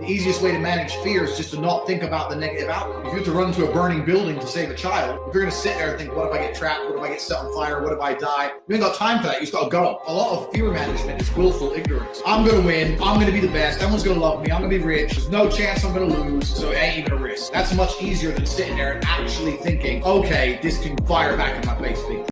The easiest way to manage fear is just to not think about the negative outcome. If you have to run into a burning building to save a child, if you're gonna sit there and think, what if I get trapped? What if I get set on fire? What if I die? You ain't got time for that. You just gotta go. A lot of fear management is willful ignorance. I'm gonna win. I'm gonna be the best. Everyone's gonna love me. I'm gonna be rich. There's no chance I'm gonna lose, so it ain't even a risk. That's much easier than sitting there and actually thinking, okay, this can fire back in my face.